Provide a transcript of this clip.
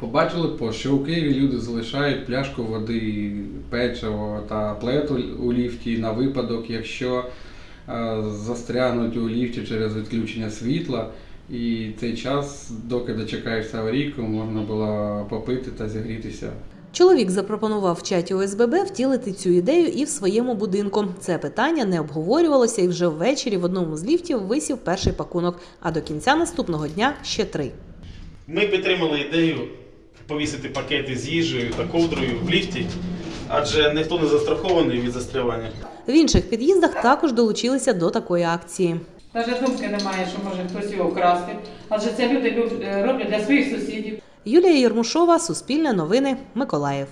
Побачили пост, що у Києві люди залишають пляшку води, печиво та плед у- у ліфті на випадок, якщо е, застрягнуть у ліфті через відключення світла. І цей час, доки дочекаєшся аварійку, можна було попити та зігрітися. Чоловік запропонував в чаті ОСББ втілити цю ідею і в своєму будинку. Це питання не обговорювалося, і вже ввечері в одному з ліфтів висів перший пакунок, а до кінця наступного дня ще три. Ми підтримали ідею повісити пакети з їжею та ковдрою в ліфті, адже ніхто не застрахований від застрявання. В інших під'їздах також долучилися до такої акції. Навіть думки немає, що може хтось його вкрасти. Адже це люди е, роблять для своїх сусідів. Юлія Єрмушова, Суспільне новини, Миколаїв.